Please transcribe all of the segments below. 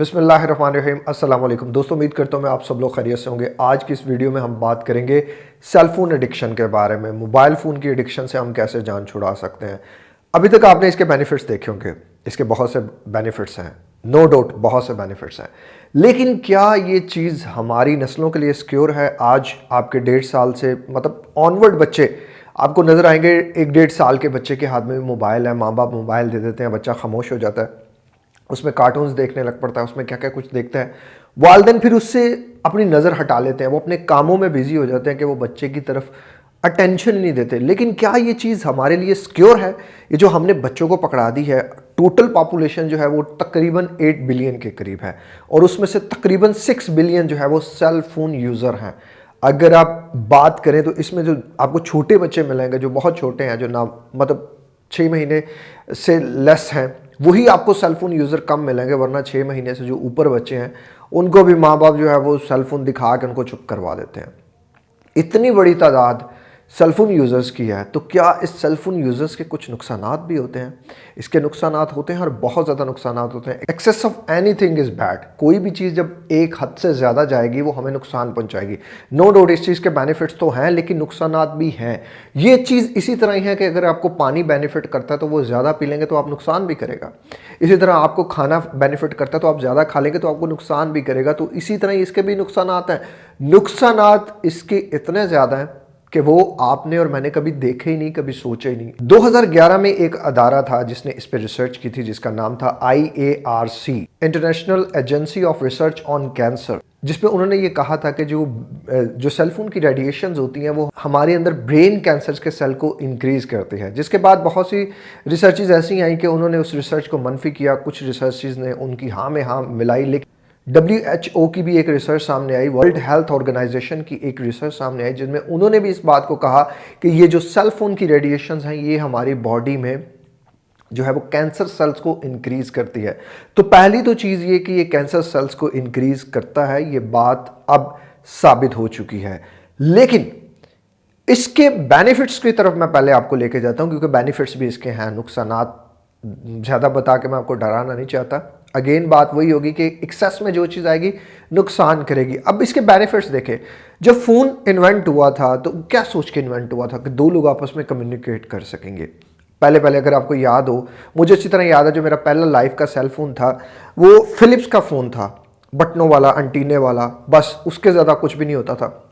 अस्सलाम वालेकुम दोस्तों, उम्मीद करता हूँ मैं आप सब लोग खैरियत से होंगे। आज की इस वीडियो में हम बात करेंगे सेल फ़ोन एडिक्शन के बारे में। मोबाइल फ़ोन की एडिक्शन से हम कैसे जान छुड़ा सकते हैं। अभी तक आपने इसके बेनिफिट्स देखे होंगे। इसके बहुत से बेनिफिट्स हैं। नो डाउट, बहुत से बेनिफिट्स हैं। लेकिन क्या ये चीज़ हमारी नस्लों के लिए सिक्योर है? आज आपके डेढ़ साल से मतलब ऑनवर्ड बच्चे, आपको नज़र आएँगे, एक डेढ़ साल के बच्चे के हाथ में मोबाइल है। माँ बाप मोबाइल दे देते हैं, बच्चा खामोश हो जाता है। उसमें कार्टून्स देखने लग पड़ता है, उसमें क्या क्या कुछ देखता है। वालदेन फिर उससे अपनी नज़र हटा लेते हैं, वो अपने कामों में बिज़ी हो जाते हैं कि वो बच्चे की तरफ़ अटेंशन नहीं देते। लेकिन क्या ये चीज़ हमारे लिए सिक्योर है? ये जो हमने बच्चों को पकड़ा दी है टोटल पॉपुलेशन जो है वो तकरीबन 8 बिलियन के करीब है। और उसमें से तकरीबन 6 बिलियन जो है वो सेल फ़ोन यूज़र हैं। अगर आप बात करें तो इसमें जो आपको छोटे बच्चे मिलेंगे, जो बहुत छोटे हैं, जो ना मतलब छः महीने से लेस हैं वही आपको सेलफोन यूज़र कम मिलेंगे, वरना छः महीने से जो ऊपर बच्चे हैं, उनको भी माँ बाप जो है वो सेलफोन दिखा के उनको चुप करवा देते हैं। इतनी बड़ी तादाद सेलफोन यूज़र्स की है तो क्या इस सेलफोन यूज़र्स के कुछ नुकसान भी होते हैं? इसके नुकसान होते हैं और बहुत ज़्यादा नुकसान होते हैं। Excess of anything is bad कोई भी चीज़ जब एक हद से ज़्यादा जाएगी, वो हमें नुकसान पहुंचाएगी। नो डाउट इस चीज़ के बेनिफिट्स तो हैं, लेकिन नुकसान भी हैं। ये चीज़ इसी तरह ही है कि अगर आपको पानी बेनिफिट करता है तो वो ज़्यादा पी लेंगे तो आप नुकसान भी करेगा। इसी तरह आपको खाना बेनिफिट करता है तो आप ज़्यादा खा लेंगे तो आपको नुकसान भी करेगा। तो इसी तरह इसके भी नुकसान हैं। नुकसान इसके इतने ज़्यादा हैं कि वो आपने और मैंने कभी देखे ही नहीं, कभी सोचे ही नहीं। 2011 में एक अदारा था जिसने इस पर रिसर्च की थी, जिसका नाम था I A R C International Agency of Research on Cancer जिसमें उन्होंने ये कहा था कि जो जो सेलफोन की रेडिएशंस होती हैं, वो हमारे अंदर ब्रेन कैंसर के सेल को इंक्रीज करते हैं। जिसके बाद बहुत सी रिसर्चेज ऐसी आई कि उन्होंने उस रिसर्च को मनफी किया, कुछ रिसर्चेज ने उनकी हाँ में हाँ मिलाई, लेकिन डब्ल्यूएचओ की भी एक रिसर्च सामने आई वर्ल्ड हेल्थ ऑर्गेनाइजेशन की एक रिसर्च सामने आई जिसमें उन्होंने भी इस बात को कहा कि ये जो सेल फ़ोन की रेडिएशन हैं, ये हमारी बॉडी में जो है वो कैंसर सेल्स को इंक्रीज करती है। तो पहली तो चीज़ ये कि ये कैंसर सेल्स को इंक्रीज करता है, ये बात अब साबित हो चुकी है। लेकिन इसके बेनिफिट्स की तरफ़ मैं पहले आपको लेके जाता हूँ, क्योंकि बेनिफिट्स भी इसके हैं नुकसान ज़्यादा बता के मैं आपको डराना नहीं चाहता। अगेन बात वही होगी कि एक्सेस में जो चीज़ आएगी, नुकसान करेगी। अब इसके बेनिफिट्स देखें। जब फ़ोन इन्वेंट हुआ था तो क्या सोच के इन्वेंट हुआ था कि दो लोग आपस में कम्युनिकेट कर सकेंगे? पहले पहले अगर आपको याद हो, मुझे अच्छी तरह याद है, जो मेरा पहला लाइफ का सेल फ़ोन था, वो फिलिप्स का फ़ोन था। बटनों वाला अंटीने वाला, बस उसके ज़्यादा कुछ भी नहीं होता था।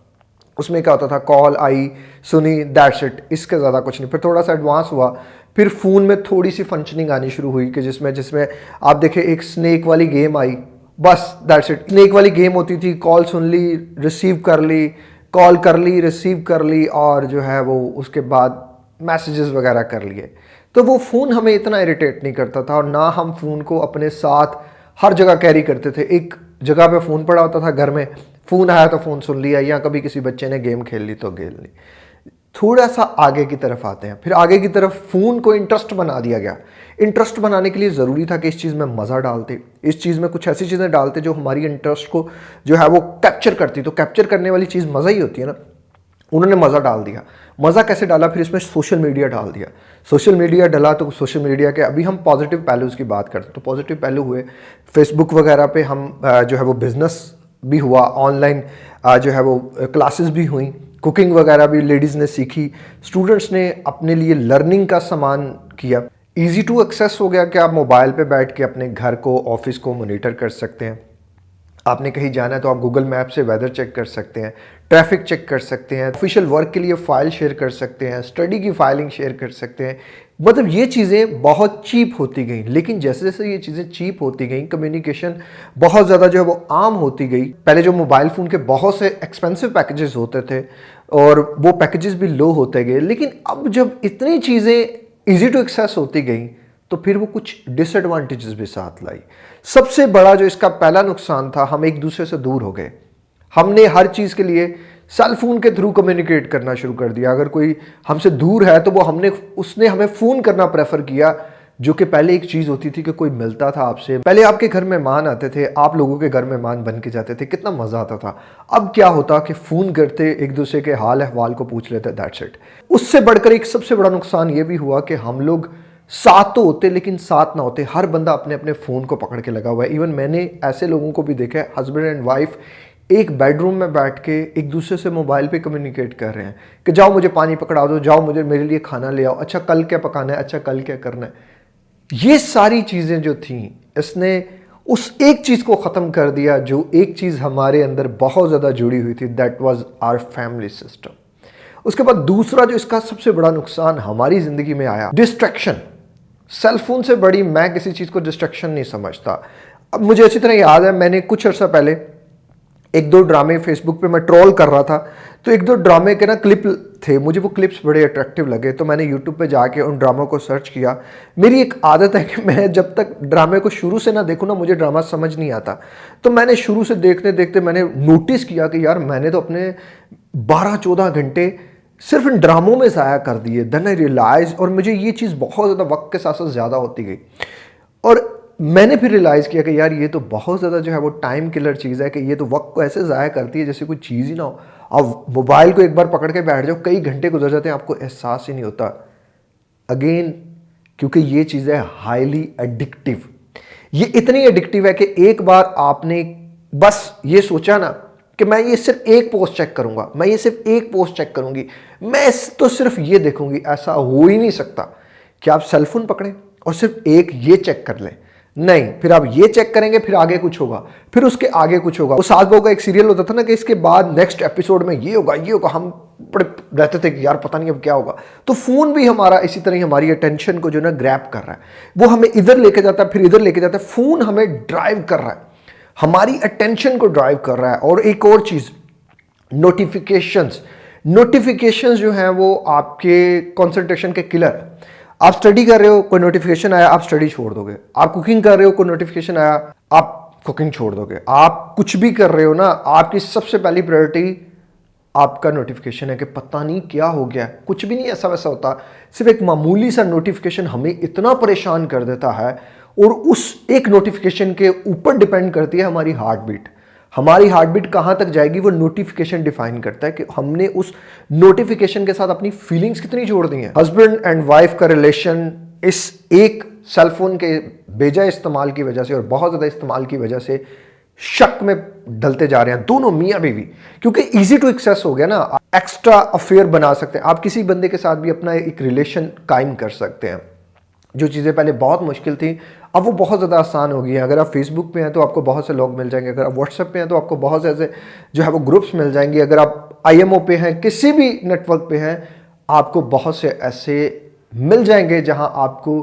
उसमें क्या होता था? कॉल आई सुनी दैट्स इट इसके ज़्यादा कुछ नहीं। फिर थोड़ा सा एडवांस हुआ फिर फ़ोन में थोड़ी सी फंक्शनिंग आनी शुरू हुई कि जिसमें जिसमें आप देखें, एक स्नैक वाली गेम आई। बस दैट्स इट स्नैक वाली गेम होती थी कॉल सुन ली रिसीव कर ली कॉल कर ली रिसीव कर ली, और जो है वो उसके बाद मैसेजेस वगैरह कर लिए। तो वो फ़ोन हमें इतना इरिटेट नहीं करता था, और ना हम फ़ोन को अपने साथ हर जगह कैरी करते थे। एक जगह पे फ़ोन पड़ा होता था घर में, फ़ोन आया तो फ़ोन सुन लिया, या कभी किसी बच्चे ने गेम खेल ली तो खेल ली। थोड़ा सा आगे की तरफ़ आते हैं। फिर आगे की तरफ़ फ़ोन को इंटरेस्ट बना दिया गया। इंटरेस्ट बनाने के लिए ज़रूरी था कि इस चीज़ में मज़ा डालते। इस चीज़ में कुछ ऐसी चीज़ें डालते जो हमारी इंटरेस्ट को जो है वो कैप्चर करती। तो कैप्चर करने वाली चीज़ मज़ा ही होती है ना। उन्होंने मज़ा डाल दिया। मज़ा कैसे डाला? फिर इसमें सोशल मीडिया डाल दिया। सोशल मीडिया डाला तो सोशल मीडिया के अभी हम पॉजिटिव पहलूज़ की बात करते तो पॉजिटिव पहलू हुए। फेसबुक वगैरह पे हम जो है वो बिज़नेस भी हुआ। ऑनलाइन जो है वो क्लासेस भी हुई। कुकिंग वगैरह भी लेडीज़ ने सीखी। स्टूडेंट्स ने अपने लिए लर्निंग का सामान किया। इजी टू एक्सेस हो गया कि आप मोबाइल पे बैठ के अपने घर को ऑफ़िस को मोनिटर कर सकते हैं। आपने कहीं जाना है तो आप गूगल मैप से वेदर चेक कर सकते हैं ट्रैफ़िक चेक कर सकते हैं ऑफिशियल वर्क के लिए फ़ाइल शेयर कर सकते हैं स्टडी की फाइलिंग शेयर कर सकते हैं। मतलब ये चीज़ें बहुत चीप होती गई, लेकिन जैसे जैसे ये चीज़ें चीप होती गई कम्युनिकेशन बहुत ज़्यादा जो है वो आम होती गई। पहले जो मोबाइल फ़ोन के बहुत से एक्सपेंसिव पैकेजेस होते थे और वो पैकेजेस भी लो होते गए, लेकिन अब जब इतनी चीज़ें ईजी टू एक्सेस होती गई तो फिर वो कुछ डिसएडवांटेजेस भी साथ लाई। सबसे बड़ा जो इसका पहला नुकसान था, हम एक दूसरे से दूर हो गए। हमने हर चीज़ के लिए सेल फ़ोन के थ्रू कम्युनिकेट करना शुरू कर दिया। अगर कोई हमसे दूर है तो वो हमने, उसने हमें फ़ोन करना प्रेफर किया, जो कि पहले एक चीज़ होती थी कि कोई मिलता था आपसे। पहले आपके घर मेहमान आते थे, आप लोगों के घर मेहमान बन के जाते थे, कितना मज़ा आता था। अब क्या होता कि फ़ोन करते, एक दूसरे के हाल अहवाल को पूछ लेते दैट्स इट उससे बढ़कर एक सबसे बड़ा नुकसान ये भी हुआ कि हम लोग साथ तो होते, लेकिन साथ ना होते। हर बंदा अपने अपने फ़ोन को पकड़ के लगा हुआ है। इवन मैंने ऐसे लोगों को भी देखा है हस्बैंड एंड वाइफ एक बेडरूम में बैठ के एक दूसरे से मोबाइल पे कम्युनिकेट कर रहे हैं कि जाओ मुझे पानी पकड़ा दो, जाओ मुझे, मेरे लिए खाना ले आओ अच्छा कल क्या पकाना है अच्छा कल क्या करना है। ये सारी चीज़ें जो थी, इसने उस एक चीज़ को ख़त्म कर दिया जो एक चीज़ हमारे अंदर बहुत ज़्यादा जुड़ी हुई थी that was our family system उसके बाद दूसरा जो इसका सबसे बड़ा नुकसान हमारी ज़िंदगी में आया डिस्ट्रैक्शन सेलफोन से बड़ी मैं किसी चीज़ को डिस्ट्रैक्शन नहीं समझता। अब मुझे अच्छी तरह याद है, मैंने कुछ अर्सा पहले एक दो ड्रामे फेसबुक पे मैं ट्रोल कर रहा था तो एक दो ड्रामे के ना क्लिप थे, मुझे वो क्लिप्स बड़े अट्रैक्टिव लगे तो मैंने यूट्यूब पे जाके उन ड्रामों को सर्च किया। मेरी एक आदत है कि मैं जब तक ड्रामे को शुरू से ना देखूँ ना, मुझे ड्रामा समझ नहीं आता। तो मैंने शुरू से देखते देखते मैंने नोटिस किया कि यार, मैंने तो अपने बारह चौदह घंटे सिर्फ़ इन ड्रामों में ज़ाया कर दिए। देन आई रियलाइज़ और मुझे ये चीज़ बहुत ज़्यादा वक्त के साथ साथ ज़्यादा होती गई। और मैंने फिर रियलाइज़ किया कि यार ये तो बहुत ज़्यादा जो है वो टाइम किलर चीज़ है कि ये तो वक्त को ऐसे ज़ाया करती है जैसे कोई चीज़ ही ना हो। अब मोबाइल को एक बार पकड़ के बैठ जाओ, कई घंटे गुजर जाते हैं, आपको एहसास ही नहीं होता। अगेन क्योंकि ये चीज़ है हाईली एडिक्टिव ये इतनी एडिक्टिव है कि एक बार आपने बस ये सोचा ना कि मैं ये सिर्फ़ एक पोस्ट चेक करूँगा, मैं ये सिर्फ़ एक पोस्ट चेक करूँगी, मैं तो सिर्फ़ ये देखूँगी, ऐसा हो ही नहीं सकता। कि आप सेलफोन पकड़ें और सिर्फ़ एक ये चेक कर लें? नहीं, फिर आप ये चेक करेंगे, फिर आगे कुछ होगा। फिर उसके आगे कुछ होगा। वो सात बहू का एक सीरियल होता था ना कि इसके बाद नेक्स्ट एपिसोड में ये होगा ये होगा। हम बड़े रहते थे कि यार पता नहीं अब क्या होगा। तो फ़ोन भी हमारा इसी तरह ही हमारी अटेंशन को जो ना ग्रैप कर रहा है। वो हमें इधर लेके जाता है, फिर इधर लेके जाता है। फ़ोन हमें ड्राइव कर रहा है। हमारी अटेंशन को ड्राइव कर रहा है। और एक और चीज़ नोटिफिकेशंस नोटिफिकेशंस जो हैं वो आपके कंसंट्रेशन के किलर आप स्टडी कर रहे हो, कोई नोटिफिकेशन आया, आप स्टडी छोड़ दोगे। आप कुकिंग कर रहे हो, कोई नोटिफिकेशन आया, आप कुकिंग छोड़ दोगे। आप कुछ भी कर रहे हो ना, आपकी सबसे पहली प्रायोरिटी आपका नोटिफिकेशन है कि पता नहीं क्या हो गया। कुछ भी नहीं ऐसा वैसा होता। सिर्फ़ एक मामूली सा नोटिफिकेशन हमें इतना परेशान कर देता है और उस एक नोटिफिकेशन के ऊपर डिपेंड करती है हमारी हार्ट बीट हमारी हार्ट बीट कहाँ तक जाएगी, वो नोटिफिकेशन डिफाइन करता है कि हमने उस नोटिफिकेशन के साथ अपनी फीलिंग्स कितनी जोड़ दी हैं। हस्बैंड एंड वाइफ का रिलेशन इस एक सेलफोन के बेजा इस्तेमाल की वजह से और बहुत ज़्यादा इस्तेमाल की वजह से शक में डलते जा रहे हैं, दोनों मियाँ बीवी। क्योंकि इजी टू एक्सेस हो गया ना एक्स्ट्रा अफेयर बना सकते हैं। आप किसी बंदे के साथ भी अपना एक रिलेशन कायम कर सकते हैं। जो चीज़ें पहले बहुत मुश्किल थी अब वो बहुत ज़्यादा आसान हो गई है। अगर आप फेसबुक पे हैं तो आपको बहुत से लोग मिल जाएँगे। अगर आप व्हाट्सएप पे हैं तो आपको बहुत से ऐसे जो है वो ग्रुप्स मिल जाएँगे। अगर आप आईएमओ पे हैं, किसी भी नेटवर्क पे हैं, आपको बहुत से ऐसे मिल जाएँगे जहाँ आपको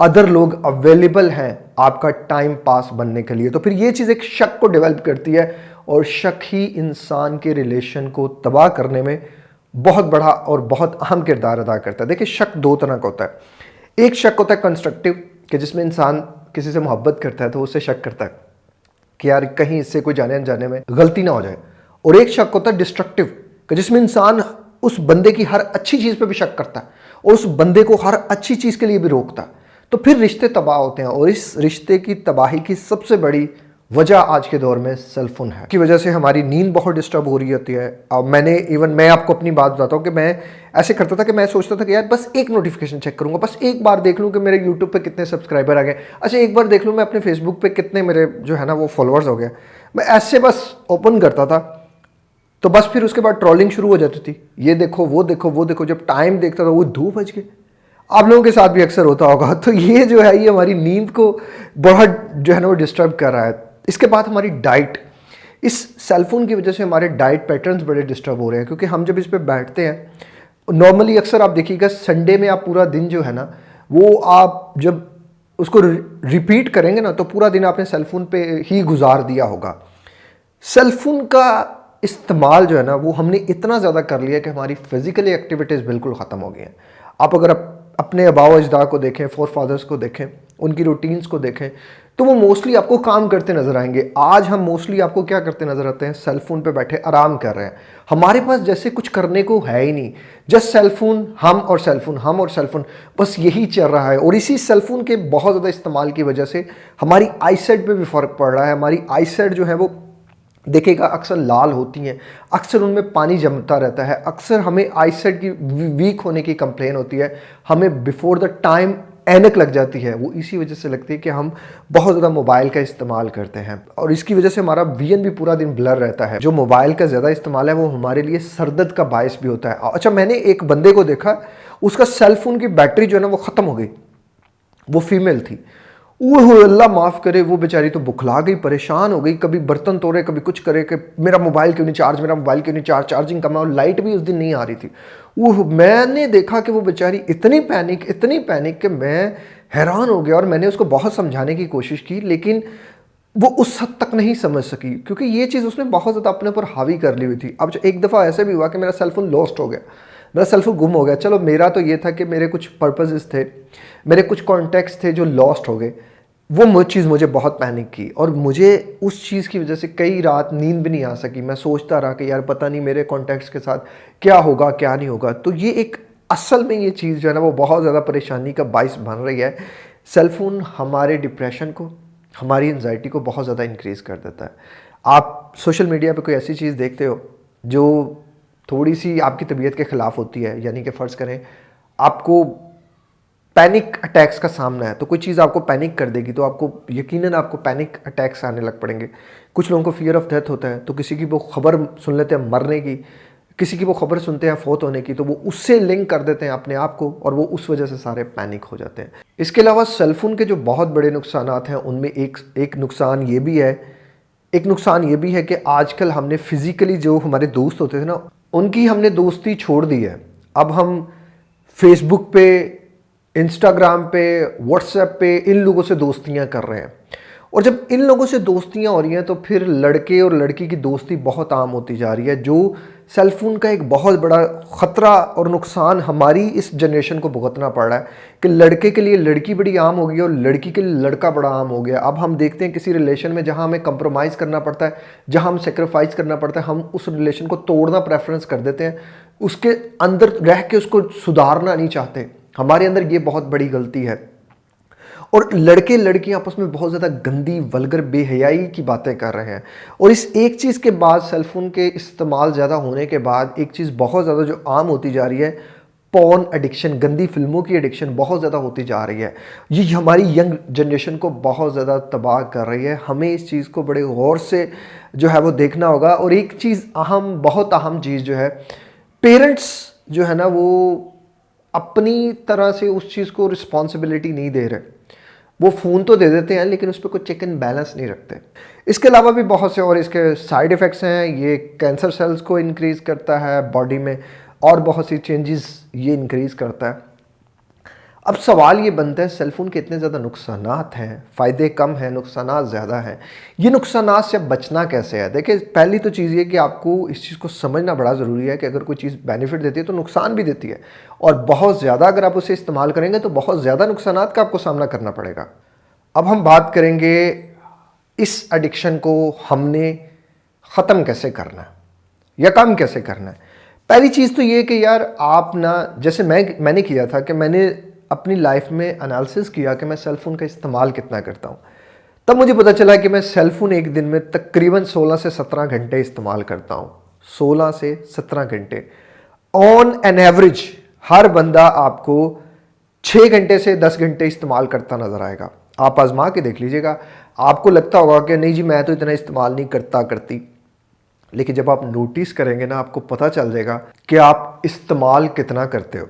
अदर लोग अवेलेबल हैं आपका टाइम पास बनने के लिए। तो फिर ये चीज़ एक शक को डेवलप करती है और शक ही इंसान के रिलेशन को तबाह करने में बहुत बड़ा और बहुत अहम किरदार अदा करता है। देखिए, शक दो तरह का होता है। एक शक होता है कंस्ट्रक्टिव कि जिसमें इंसान किसी से मोहब्बत करता है तो उससे शक करता है कि यार कहीं इससे कोई जाने अनजाने में गलती ना हो जाए। और एक शक होता है डिस्ट्रक्टिव कि जिसमें इंसान उस बंदे की हर अच्छी चीज़ पर भी शक करता है और उस बंदे को हर अच्छी चीज़ के लिए भी रोकता है। तो फिर रिश्ते तबाह होते हैं और इस रिश्ते की तबाही की सबसे बड़ी वजह आज के दौर में सेलफोन है। की वजह से हमारी नींद बहुत डिस्टर्ब हो रही होती है। अब मैंने इवन मैं आपको अपनी बात बताता हूँ कि मैं ऐसे करता था कि मैं सोचता था कि यार बस एक नोटिफिकेशन चेक करूँगा, बस एक बार देख लूँ कि मेरे यूट्यूब पे कितने सब्सक्राइबर आ गए। अच्छा एक बार देख लूँ मैं अपने फेसबुक पे कितने मेरे जो है ना वो फॉलोअर्स हो गए। मैं ऐसे बस ओपन करता था तो बस फिर उसके बाद ट्रॉलिंग शुरू हो जाती थी। ये देखो, वो देखो वो देखो, जब टाइम देखता था वो दो बज गए। आप लोगों के साथ भी अक्सर होता होगा। तो ये जो है, ये हमारी नींद को बहुत जो है ना वो डिस्टर्ब कर रहा है। इसके बाद हमारी डाइट। इस सेलफोन की वजह से हमारे डाइट पैटर्न्स बड़े डिस्टर्ब हो रहे हैं, क्योंकि हम जब इस पर बैठते हैं नॉर्मली अक्सर आप देखिएगा संडे में आप पूरा दिन जो है ना, वो आप जब उसको रिपीट करेंगे ना तो पूरा दिन आपने सेलफोन पे ही गुजार दिया होगा। सेलफोन का इस्तेमाल जो है ना, वो हमने इतना ज़्यादा कर लिया कि हमारी फिज़िकली एक्टिविटीज़ बिल्कुल ख़त्म हो गई हैं। आप अगर अपने अबाव अजदा को देखें फोर फादर्स को देखें, उनकी रूटीन्स को देखें तो वो मोस्टली आपको काम करते नज़र आएँगे। आज हम मोस्टली आपको क्या करते नज़र आते हैं? सेलफोन पे बैठे आराम कर रहे हैं। हमारे पास जैसे कुछ करने को है ही नहीं। जस्ट सेलफोन हम और सेलफोन हम और सेलफोन बस यही चल रहा है। और इसी सेलफोन के बहुत ज़्यादा इस्तेमाल की वजह से हमारी आईसेट पे भी फ़र्क पड़ रहा है। हमारी आईसेट जो है वो देखेगा अक्सर लाल होती हैं। अक्सर उनमें पानी जमता रहता है। अक्सर हमें आईसेट की वीक होने की कंप्लेन होती है। हमें बिफोर द टाइम एनक लग जाती है, वो इसी वजह से लगती है कि हम बहुत ज़्यादा मोबाइल का इस्तेमाल करते हैं। और इसकी वजह से हमारा वीएन भी पूरा दिन ब्लर रहता है। जो मोबाइल का ज़्यादा इस्तेमाल है, वो हमारे लिए सरदर्द का बायस भी होता है। अच्छा मैंने एक बंदे को देखा, उसका सेलफोन की बैटरी जो है ना, वो ख़त्म हो गई। वो फीमेल थी। वो अल्लाह माफ़ करे, वो बेचारी तो बुखला गई, परेशान हो गई। कभी बर्तन तोड़े, कभी कुछ करे, कि मेरा मोबाइल क्यों नहीं चार्ज मेरा मोबाइल क्यों नहीं चार्ज चार्जिंग कम है और लाइट भी उस दिन नहीं आ रही थी। वो मैंने देखा कि वो बेचारी इतनी पैनिक इतनी पैनिक कि मैं हैरान हो गया, और मैंने उसको बहुत समझाने की कोशिश की, लेकिन वो उस हद तक नहीं समझ सकी, क्योंकि ये चीज़ उसने बहुत ज़्यादा अपने ऊपर हावी कर ली हुई थी। अब एक दफ़ा ऐसे भी हुआ कि मेरा सेलफोन लॉस्ट हो गया, मेरा सेलफोन गुम हो गया। चलो, मेरा तो ये था कि मेरे कुछ पर्पजेज़ थे मेरे कुछ कॉन्टैक्ट्स थे जो लॉस्ट हो गए। वो चीज़ मुझे बहुत पैनिक की और मुझे उस चीज़ की वजह से कई रात नींद भी नहीं आ सकी। मैं सोचता रहा कि यार पता नहीं मेरे कॉन्टैक्ट्स के साथ क्या होगा, क्या नहीं होगा। तो ये एक असल में ये चीज़ जो है ना, वो बहुत ज़्यादा परेशानी का बाइस बन रही है। सेलफोन हमारे डिप्रेशन को, हमारी एनजाइटी को बहुत ज़्यादा इंक्रीज़ कर देता है। आप सोशल मीडिया पे कोई ऐसी चीज़ देखते हो, जो थोड़ी सी आपकी तबीयत के ख़िलाफ़ होती है, यानी कि फ़र्ज़ करें, आपको पैनिक अटैक्स का सामना है तो कोई चीज़ आपको पैनिक कर देगी तो आपको यकीनन आपको पैनिक अटैक्स आने लग पड़ेंगे। कुछ लोगों को फियर ऑफ़ डेथ होता है तो किसी की वो खबर सुन लेते हैं मरने की, किसी की वो खबर सुनते हैं फोत होने की तो वो उससे लिंक कर देते हैं अपने आप को और वो उस वजह से सारे पैनिक हो जाते हैं। इसके अलावा सेलफोन के जो बहुत बड़े नुकसान हैं, उनमें एक एक नुकसान ये भी है, एक नुकसान ये भी है कि आजकल हमने फिज़िकली जो हमारे दोस्त होते थे ना, उनकी हमने दोस्ती छोड़ दी है। अब हम फेसबुक पे इंस्टाग्राम पे व्हाट्सएप पे इन लोगों से दोस्तियाँ कर रहे हैं। और जब इन लोगों से दोस्तियाँ हो रही हैं तो फिर लड़के और लड़की की दोस्ती बहुत आम होती जा रही है, जो सेलफोन का एक बहुत बड़ा ख़तरा और नुकसान हमारी इस जनरेशन को भुगतना पड़ रहा है कि लड़के के लिए लड़की बड़ी आम हो गई और लड़की के लिए लड़का बड़ा आम हो गया। अब हम देखते हैं किसी रिलेशन में जहाँ हमें कंप्रोमाइज़ करना पड़ता है, जहाँ हम सेक्रीफाइस करना पड़ता है, हम उस रिलेशन को तोड़ना प्रेफरेंस कर देते हैं, उसके अंदर रह के उसको सुधारना नहीं चाहते। हमारे अंदर ये बहुत बड़ी गलती है। और लड़के लड़कियाँ आपस में बहुत ज़्यादा गंदी, वलगर, बेहयाई की बातें कर रहे हैं। और इस एक चीज़ के बाद सेलफोन के इस्तेमाल ज़्यादा होने के बाद एक चीज़ बहुत ज़्यादा जो आम होती जा रही है पॉन एडिक्शन गंदी फ़िल्मों की एडिक्शन बहुत ज़्यादा होती जा रही है। ये हमारी यंग जनरेशन को बहुत ज़्यादा तबाह कर रही है। हमें इस चीज़ को बड़े गौर से जो है वो देखना होगा। और एक चीज़ अहम, बहुत अहम चीज़ जो है पेरेंट्स जो है ना वो अपनी तरह से उस चीज़ को रिस्पॉन्सिबिलिटी नहीं दे रहे। वो फ़ोन तो दे देते हैं, लेकिन उस पर कोई चेक एंड बैलेंस नहीं रखते। इसके अलावा भी बहुत से और इसके साइड इफ़ेक्ट्स हैं। ये कैंसर सेल्स को इनक्रीज़ करता है बॉडी में, और बहुत सी चेंजेस ये इंक्रीज़ करता है। अब सवाल ये बनता है सेलफोन के इतने ज़्यादा नुकसान हैं, फ़ायदे कम हैं नुकसान ज़्यादा हैं। ये नुकसान से बचना कैसे है? देखिए, पहली तो चीज़ ये कि आपको इस चीज़ को समझना बड़ा ज़रूरी है कि अगर कोई चीज़ बेनिफिट देती है तो नुकसान भी देती है। और बहुत ज़्यादा अगर आप उसे इस्तेमाल करेंगे तो बहुत ज़्यादा नुकसान का आपको सामना करना पड़ेगा। अब हम बात करेंगे इस एडिक्शन को हमने ख़त्म कैसे करना है, या कम कैसे करना है? पहली चीज़ तो ये कि यार आप ना, जैसे मैं, मैंने किया था कि मैंने अपनी लाइफ में एनालिसिस किया कि मैं सेल फ़ोन का इस्तेमाल कितना करता हूँ। तब मुझे पता चला कि मैं सेल फ़ोन एक दिन में तकरीबन 16 से 17 घंटे इस्तेमाल करता हूँ। 16 से 17 घंटे। ऑन एन एवरेज हर बंदा आपको 6 घंटे से 10 घंटे इस्तेमाल करता नज़र आएगा। आप आजमा के देख लीजिएगा। आपको लगता होगा कि नहीं जी, मैं तो इतना इस्तेमाल नहीं करता करती। लेकिन जब आप नोटिस करेंगे ना, आपको पता चल जाएगा कि आप इस्तेमाल कितना करते हो।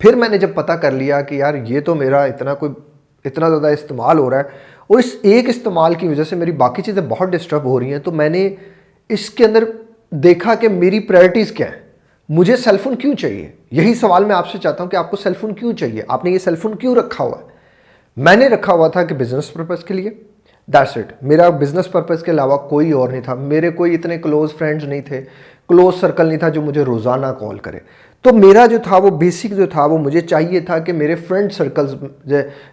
फिर मैंने जब पता कर लिया कि यार ये तो मेरा इतना कोई, इतना ज़्यादा इस्तेमाल हो रहा है, और इस एक इस्तेमाल की वजह से मेरी बाकी चीज़ें बहुत डिस्टर्ब हो रही हैं तो मैंने इसके अंदर देखा कि मेरी प्रायोरिटीज़ क्या है। मुझे सेलफोन क्यों चाहिए? यही सवाल मैं आपसे चाहता हूँ कि आपको सेलफोन क्यों चाहिए? आपने ये सेलफोन क्यों रखा हुआ है? मैंने रखा हुआ था कि बिज़नेस पर्पज़ के लिए। दैट्स इट मेरा बिज़नेस पर्पज़ के अलावा कोई और नहीं था। मेरे कोई इतने क्लोज फ्रेंड्स नहीं थे। क्लोज सर्कल नहीं था जो मुझे रोज़ाना कॉल करे। तो मेरा जो था, वो बेसिक जो था, वो मुझे चाहिए था कि मेरे फ्रेंड सर्कल्स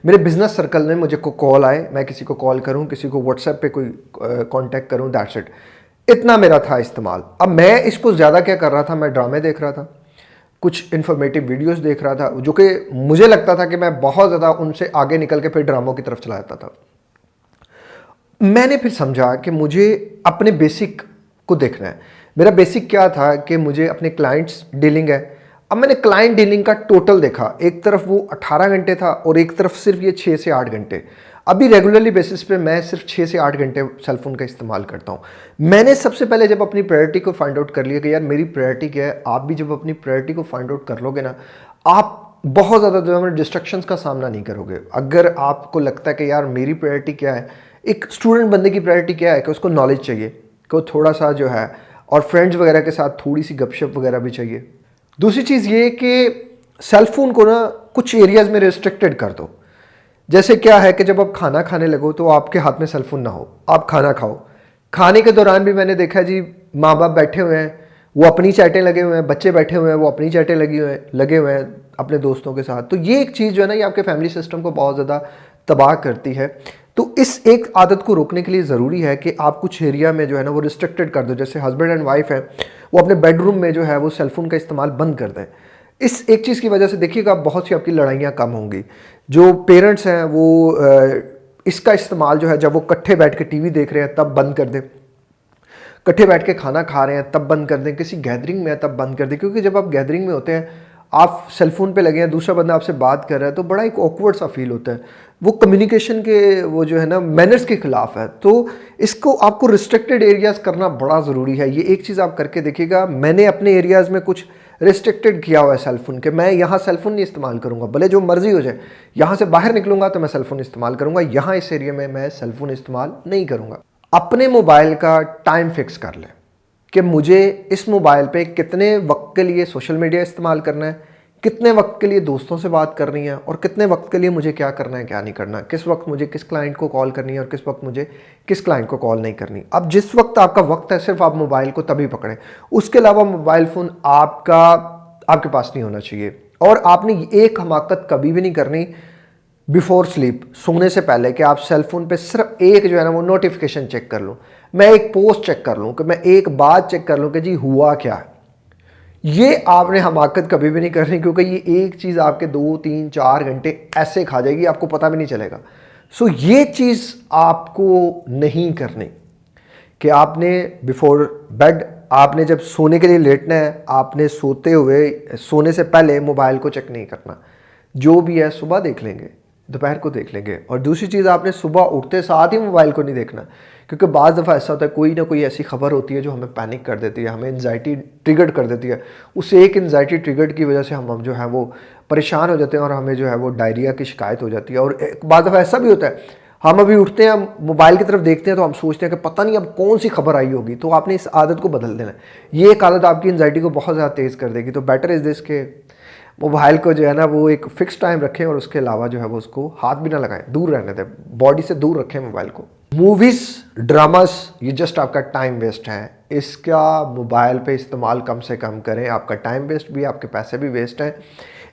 मेरे बिज़नेस सर्कल में मुझे को कॉल आए, मैं किसी को कॉल करूँ, किसी को व्हाट्सएप पे कोई कांटेक्ट करूँ दैट्स इट इतना मेरा था इस्तेमाल। अब मैं इसको ज़्यादा क्या कर रहा था, मैं ड्रामे देख रहा था, कुछ इन्फॉर्मेटिव वीडियोस देख रहा था, जो कि मुझे लगता था कि मैं बहुत ज़्यादा उनसे आगे निकल के फिर ड्रामों की तरफ़ चला जाता था। मैंने फिर समझा कि मुझे अपने बेसिक को देखना है। मेरा बेसिक क्या था कि मुझे अपने क्लाइंट्स डीलिंग है अब मैंने क्लाइंट डीलिंग का टोटल देखा। एक तरफ़ वो 18 घंटे था और एक तरफ़ सिर्फ़ ये 6 से 8 घंटे। अभी रेगुलरली बेसिस पे मैं सिर्फ़ 6 से 8 घंटे सेलफोन का इस्तेमाल करता हूँ। मैंने सबसे पहले जब अपनी प्रायोरिटी को फाइंड आउट कर लिया कि यार मेरी प्रायोरिटी क्या है, आप भी जब अपनी प्रायोरिटी को फाइंड आउट कर लोगे ना, आप बहुत ज़्यादा जो है डिस्ट्रक्शंस का सामना नहीं करोगे। अगर आपको लगता है कि यार मेरी प्रायोरिटी क्या है, एक स्टूडेंट बंदे की प्रायोरिटी क्या है कि उसको नॉलेज चाहिए, कि वो थोड़ा सा जो है, और फ्रेंड्स वगैरह के साथ थोड़ी सी गपशप वगैरह भी चाहिए। दूसरी चीज़ ये कि सेलफोन को ना कुछ एरियाज़ में रिस्ट्रिक्टेड कर दो। जैसे क्या है कि जब आप खाना खाने लगो तो आपके हाथ में सेलफोन ना हो, आप खाना खाओ। खाने के दौरान भी मैंने देखा जी माँ बाप बैठे हुए हैं, वो अपनी चैटें लगे हुए हैं, बच्चे बैठे हुए हैं, वो अपनी चैटें लगी हुए हैं, लगे हुए हैं अपने दोस्तों के साथ। तो ये एक चीज़ जो है ना, ये आपके फैमिली सिस्टम को बहुत ज़्यादा तबाह करती है। तो इस एक आदत को रोकने के लिए ज़रूरी है कि आप कुछ एरिया में जो है ना वो रिस्ट्रिक्टेड कर दो। जैसे हस्बैंड एंड वाइफ है, वो अपने बेडरूम में जो है वो सेलफोन का इस्तेमाल बंद कर दें। इस एक चीज़ की वजह से देखिएगा, बहुत सी आपकी लड़ाइयाँ कम होंगी। जो पेरेंट्स हैं, वो इसका इस्तेमाल जो है, जब वो कट्ठे बैठ के टीवी देख रहे हैं, तब बंद कर दें। कट्ठे बैठ के खाना खा रहे हैं, तब बंद कर दें। किसी गैदरिंग में है, तब बंद कर दें। क्योंकि जब आप गैदरिंग में होते हैं आप सेलफोन पे लगे हैं, दूसरा बंदा आपसे बात कर रहा है तो बड़ा एक ऑकवर्ड सा फील होता है। वो कम्युनिकेशन के, वो जो है ना मैनर्स के खिलाफ है। तो इसको आपको रिस्ट्रिक्टेड एरियाज़ करना बड़ा ज़रूरी है। ये एक चीज़ आप करके देखिएगा, मैंने अपने एरियाज़ में कुछ रिस्ट्रिक्टेड किया हुआ है सेलफोन के। मैं यहाँ सेलफोन नहीं इस्तेमाल करूँगा। भले जो मर्ज़ी हो जाए, यहाँ से बाहर निकलूँगा तो मैं सेलफोन इस्तेमाल करूँगा। यहाँ इस एरिया में मैं सेलफोन इस्तेमाल नहीं करूँगा। अपने मोबाइल का टाइम फिक्स कर लें। कि मुझे इस मोबाइल पे कितने वक्त के लिए सोशल मीडिया इस्तेमाल करना है, कितने वक्त के लिए दोस्तों से बात करनी है और कितने वक्त के लिए मुझे क्या करना है, क्या नहीं करना किस वक्त मुझे किस क्लाइंट को कॉल करनी है और किस वक्त मुझे किस क्लाइंट को कॉल नहीं करनी। अब जिस वक्त आपका वक्त है, सिर्फ़ आप मोबाइल को तभी पकड़ें। उसके अलावा मोबाइल फ़ोन आपका, आपके पास नहीं होना चाहिए और आपने एक हमाकत कभी भी नहीं करनी बिफोर स्लीप, सोने से पहले कि आप सेल फ़ोन पे सिर्फ़ एक जो है ना वो नोटिफिकेशन चेक कर लूँ। मैं एक पोस्ट चेक कर लूँ कि मैं एक बात चेक कर लूँ कि जी हुआ क्या है। ये आपने हमाकत कभी भी नहीं करनी क्योंकि ये एक चीज़ आपके दो, तीन, चार घंटे ऐसे खा जाएगी, आपको पता भी नहीं चलेगा। सो ये चीज़ आपको नहीं करनी कि आपने बिफोर बेड आपने जब सोने के लिए लेटना है, आपने सोते हुए, सोने से पहले मोबाइल को चेक नहीं करना। जो भी है, सुबह देख लेंगे। दोपहर को देख लेंगे। और दूसरी चीज़, आपने सुबह उठते साथ ही मोबाइल को नहीं देखना, क्योंकि बाज़ दफ़ा ऐसा होता है, कोई ना कोई ऐसी खबर होती है जो हमें पैनिक कर देती है, हमें एनजाइटी ट्रिगर्ड कर देती है। उस एक एनजाइटी ट्रिगर्ड की वजह से हम जो है वो परेशान हो जाते हैं और हमें जो है वो डायरिया की शिकायत हो जाती है। और एक बाज़ दफ़ा ऐसा भी होता है, हम अभी उठते हैं, मोबाइल की तरफ़ देखते हैं तो हम सोचते हैं कि पता नहीं अब कौन सी खबर आई होगी तो आपने इस आदत को बदल देना ये एक आदत आपकी एनजाइटी को बहुत ज़्यादा तेज़ कर देगी। तो बेटर इज़ दिस के मोबाइल को जो है ना, वो एक फिक्स टाइम रखें और उसके अलावा जो है वो उसको हाथ भी ना लगाएँ, दूर रहने दें बॉडी से दूर रखें मोबाइल को। मूवीज़ ड्रामास ये जस्ट आपका टाइम वेस्ट है। इसका मोबाइल पे इस्तेमाल कम से कम करें, आपका टाइम वेस्ट भी, आपके पैसे भी वेस्ट हैं।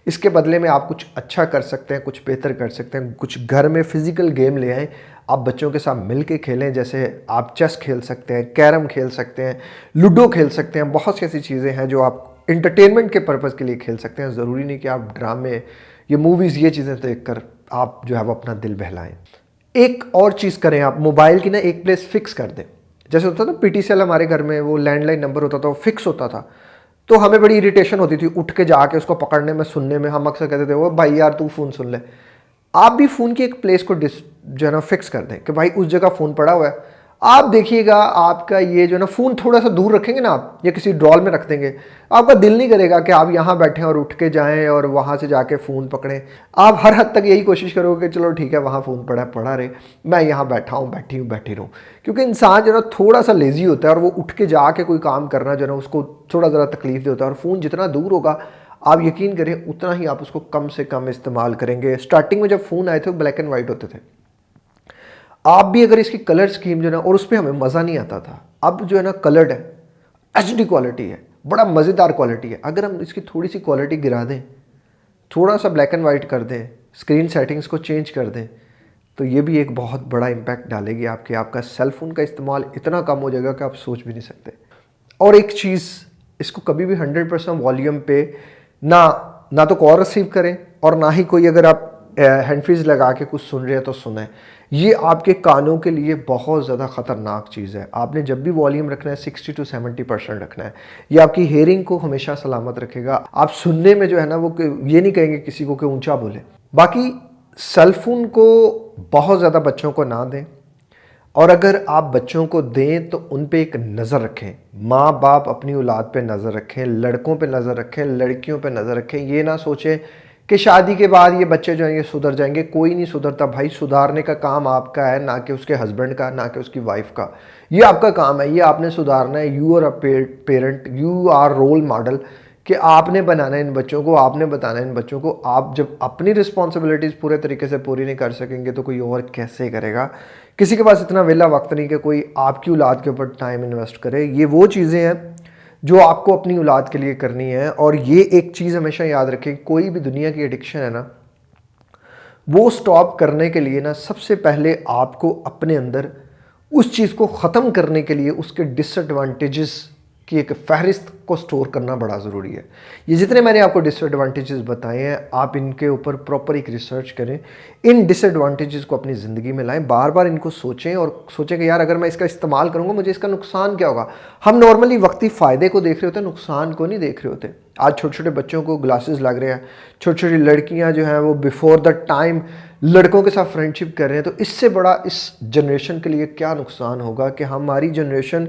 इसके बदले में आप कुछ अच्छा कर सकते हैं, कुछ बेहतर कर सकते हैं, कुछ घर में फ़िज़िकल गेम ले आएँ। आप बच्चों के साथ मिल के खेलें, जैसे आप चेस खेल सकते हैं, कैरम खेल सकते हैं, लूडो खेल सकते हैं, बहुत सी ऐसी चीज़ें हैं जो आप इंटरटेनमेंट के पर्पज़ के लिए खेल सकते हैं। ज़रूरी नहीं कि आप ड्रामे ये मूवीज़ ये चीज़ें देख कर आप जो है वो अपना दिल बहलाएँ। एक और चीज़ करें आप मोबाइल की ना एक प्लेस फिक्स कर दें। जैसे होता था ना पी हमारे घर में वो लैंडलाइन नंबर होता था, वो फिक्स होता था। तो हमें बड़ी इरिटेशन होती थी उठ के जाके उसको पकड़ने में, सुनने में। हम अक्सर कहते थे वो भाई यार, तू फ़ोन सुन ले। आप भी फ़ोन की एक प्लेस को डिस जो है ना फिक्स कर दें कि भाई उस जगह फ़ोन पड़ा हुआ है। आप देखिएगा, आपका ये जो ना, फ़ोन थोड़ा सा दूर रखेंगे ना आप, या किसी ड्रॉल में रख देंगे। आपका दिल नहीं करेगा कि आप यहाँ बैठें और उठ के जाएँ और वहाँ से जाके फ़ोन पकड़ें। आप हर हद तक यही कोशिश करोगे कि चलो ठीक है, वहाँ फ़ोन पड़ा पड़ा रहे। मैं यहाँ बैठा हूँ, बैठी हूँ, बैठी रहूँ। क्योंकि इंसान जो ना थोड़ा सा लेज़ी होता है और वो उठ के जाके कोई काम करना जो ना, उसको थोड़ा ज़रा तकलीफ़ देता है। और फ़ोन जितना दूर होगा, आप यकीन करें, उतना ही आप उसको कम से कम इस्तेमाल करेंगे। स्टार्टिंग में जब फ़ोन आए थे ब्लैक एंड वाइट होते थे। आप भी अगर इसकी कलर स्कीम जो है ना, और उस पर हमें मज़ा नहीं आता था, अब जो है ना कलर्ड है एचडी क्वालिटी है, बड़ा मज़ेदार क्वालिटी है। अगर हम इसकी थोड़ी सी क्वालिटी गिरा दें थोड़ा सा ब्लैक एंड वाइट कर दें स्क्रीन सेटिंग्स को चेंज कर दें तो ये भी एक बहुत बड़ा इम्पैक्ट डालेगी आपके, आपका सेलफोन का इस्तेमाल इतना कम हो जाएगा कि आप सोच भी नहीं सकते। और एक चीज़, इसको कभी भी हंड्रेड परसेंट वॉल्यूम पे ना ना तो कॉल रिसीव करें, और ना ही कोई अगर आप हैंड फ्रीज लगा के कुछ सुन रहे हैं तो सुने। ये आपके कानों के लिए बहुत ज़्यादा ख़तरनाक चीज़ है। आपने जब भी वॉल्यूम रखना है 60 टू 70 परसेंट रखना है। ये आपकी हेयरिंग को हमेशा सलामत रखेगा। आप सुनने में जो है ना, वो ये नहीं कहेंगे किसी को कि ऊँचा बोले। बाकी सेलफोन को बहुत ज़्यादा बच्चों को ना दें। और अगर आप बच्चों को दें तो उन पे एक नज़र रखें। माँ बाप अपनी औलाद पे नज़र रखें, लड़कों पे नज़र रखें, लड़कियों पे नज़र रखें। ये ना सोचें कि शादी के बाद ये बच्चे जो हैं ये सुधर जाएँगे, कोई नहीं सुधरता। भाई, सुधारने का काम आपका है, ना कि उसके हस्बैंड का, ना कि उसकी वाइफ का। ये आपका काम है, ये आपने सुधारना है। You are a parent you are role model कि आपने बनाना है इन बच्चों को, आपने बताना है इन बच्चों को। आप जब अपनी रिस्पॉन्सिबिलिटीज़ पूरे तरीके से पूरी नहीं कर सकेंगे तो कोई और कैसे करेगा? किसी के पास इतना वेला वक्त नहीं कि कोई आपकी औलाद के ऊपर टाइम इन्वेस्ट करे। ये वो चीज़ें हैं जो आपको अपनी औलाद के लिए करनी है, और ये एक चीज़ हमेशा याद रखें, कोई भी दुनिया की एडिक्शन है ना, वो स्टॉप करने के लिए ना, सबसे पहले आपको अपने अंदर उस चीज़ को ख़त्म करने के लिए उसके डिसएडवांटेजेस की एक फहरिस्त को स्टोर करना बड़ा ज़रूरी है। ये जितने मैंने आपको डिसएडवांटेजेस बताए हैं, आप इनके ऊपर प्रॉपर एक रिसर्च करें। इन डिसएडवांटेजेस को अपनी ज़िंदगी में लाएँ। बार बार इनको सोचें और सोचें कि यार, अगर मैं इसका इस्तेमाल करूँगा, मुझे इसका नुकसान क्या होगा? हम नॉर्मली वक्ती फ़ायदे को देख रहे होते हैं, नुकसान को नहीं देख रहे होते। आज छोटे छोटे बच्चों को ग्लासेस लग रहे हैं छोटी छोटी लड़कियाँ जो हैं, वो बिफोर द टाइम लड़कों के साथ फ्रेंडशिप कर रहे हैं तो इससे बड़ा इस जनरेशन के लिए क्या नुकसान होगा कि हमारी जनरेशन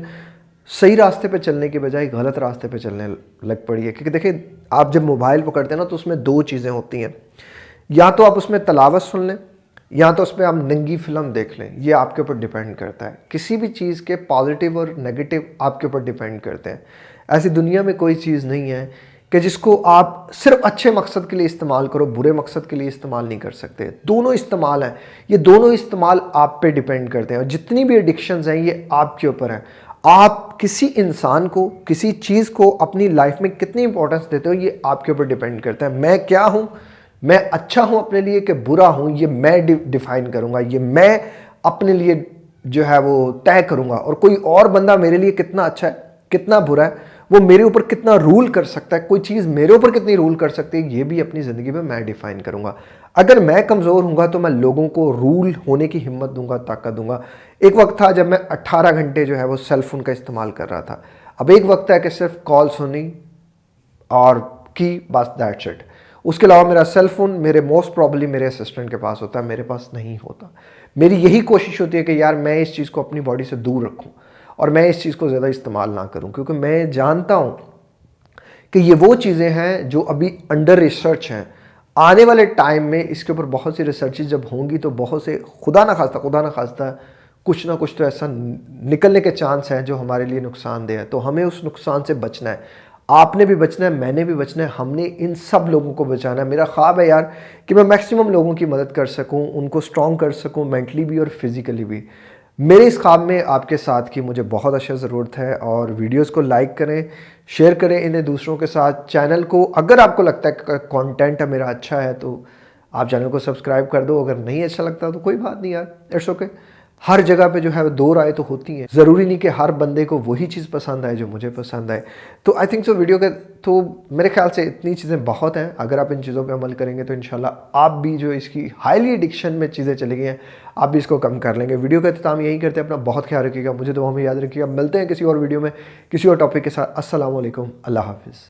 सही रास्ते पे चलने के बजाय गलत रास्ते पे चलने लग पड़ी है। क्योंकि देखिए, आप जब मोबाइल पकड़ते हैं ना तो उसमें दो चीज़ें होती हैं। या तो आप उसमें तलावत सुन लें, या तो उसमें आप नंगी फ़िल्म देख लें, ये आपके ऊपर डिपेंड करता है। किसी भी चीज़ के पॉजिटिव और नेगेटिव आपके ऊपर डिपेंड करते हैं। ऐसी दुनिया में कोई चीज़ नहीं है कि जिसको आप सिर्फ़ अच्छे मकसद के लिए इस्तेमाल करो, बुरे मकसद के लिए इस्तेमाल नहीं कर सकते। दोनों इस्तेमाल हैं। ये दोनों इस्तेमाल आप पे डिपेंड करते हैं। और जितनी भी एडिक्शंस हैं, ये आपके ऊपर हैं। आप किसी इंसान को, किसी चीज़ को अपनी लाइफ में कितनी इंपॉर्टेंस देते हो, ये आपके ऊपर डिपेंड करता है। मैं क्या हूँ? मैं अच्छा हूँ अपने लिए कि बुरा हूँ? ये मैं डिफाइन करूँगा। ये मैं अपने लिए जो है वो तय करूँगा। और कोई और बंदा मेरे लिए कितना अच्छा है, कितना बुरा है? वो मेरे ऊपर कितना रूल कर सकता है? कोई चीज़ मेरे ऊपर कितनी रूल कर सकती है? ये भी अपनी ज़िंदगी में मैं डिफाइन करूँगा। अगर मैं कमज़ोर हूँगा तो मैं लोगों को रूल होने की हिम्मत दूँगा, ताकत दूँगा। एक वक्त था जब मैं 18 घंटे जो है वो सेल फ़ोन का इस्तेमाल कर रहा था। अब एक वक्त है कि सिर्फ़ कॉल सुनी और की, बस दैट सेट उसके अलावा मेरा सेल फ़ोन मेरे मोस्ट प्रॉब्ली मेरे असिस्टेंट के पास होता है मेरे पास नहीं होता। मेरी यही कोशिश होती है कि यार मैं इस चीज़ को अपनी बॉडी से दूर रखूँ। और मैं इस चीज़ को ज़्यादा इस्तेमाल ना करूँ, क्योंकि मैं जानता हूँ कि ये वो चीज़ें हैं जो अभी अंडर रिसर्च हैं। आने वाले टाइम में इसके ऊपर बहुत सी रिसर्चेज जब होंगी तो बहुत से खुदा ना खास्ता, खुदा ना खास्ता कुछ ना कुछ तो ऐसा निकलने के चांस हैं जो हमारे लिए नुकसानदेह है। तो हमें उस नुकसान से बचना है। आपने भी बचना है, मैंने भी बचना है, हमने इन सब लोगों को बचाना है। मेरा ख्वाब है यार कि मैं मैक्सिमम लोगों की मदद कर सकूँ, उनको स्ट्रॉन्ग कर सकूँ मेंटली भी और फिज़िकली भी। मेरे इस काम में आपके साथ की मुझे बहुत अच्छा ज़रूरत है और वीडियोस को लाइक करें, शेयर करें इन्हें दूसरों के साथ। चैनल को, अगर आपको लगता है कंटेंट मेरा अच्छा है तो आप चैनल को सब्सक्राइब कर दो। अगर नहीं अच्छा लगता तो कोई बात नहीं यार इट्स ओके हर जगह पे जो है दो राय तो होती हैं। ज़रूरी नहीं कि हर बंदे को वही चीज़ पसंद आए जो मुझे पसंद आए। तो आई थिंक सो वीडियो के तो मेरे ख्याल से इतनी चीज़ें बहुत हैं। अगर आप इन चीज़ों पे अमल करेंगे तो इन आप भी जो इसकी हाईली एडिक्शन में चीज़ें चली गई हैं, आप भी इसको कम कर लेंगे। वीडियो का अख्ताम यही करते हैं, अपना बहुत ख्याल रखिएगा। मुझे तो हमें याद रखिएगा। मिलते हैं किसी और वीडियो में, किसी और टॉपिक के साथ। असल अल्लाह हाफिज़।